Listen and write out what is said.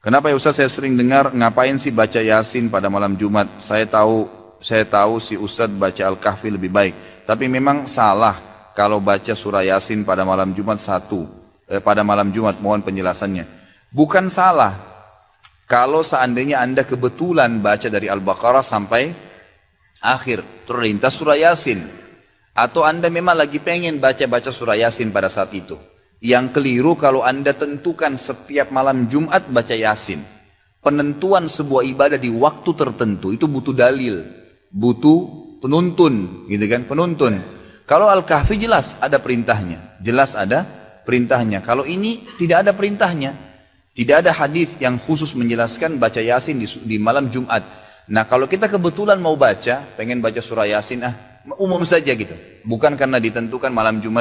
Kenapa ya Ustaz saya sering dengar ngapain sih baca Yasin pada malam Jumat? Saya tahu saya tahu si Ustaz baca Al-Kahfi lebih baik. Tapi memang salah kalau baca surah Yasin pada malam Jumat satu. Eh, pada malam Jumat, mohon penjelasannya. Bukan salah. Kalau seandainya Anda kebetulan baca dari Al-Baqarah sampai akhir. Terlintas surah Yasin. Atau Anda memang lagi pengen baca-baca surah Yasin pada saat itu. Yang keliru kalau Anda tentukan setiap malam Jumat baca Yasin. Penentuan sebuah ibadah di waktu tertentu itu butuh dalil, butuh penuntun, gitu kan? Penuntun. Kalau Al-Kahfi jelas ada perintahnya, jelas ada perintahnya. Kalau ini tidak ada perintahnya, tidak ada hadis yang khusus menjelaskan baca Yasin di, di malam Jumat. Nah kalau kita kebetulan mau baca, pengen baca surah Yasin, ah umum saja gitu. Bukan karena ditentukan malam Jumat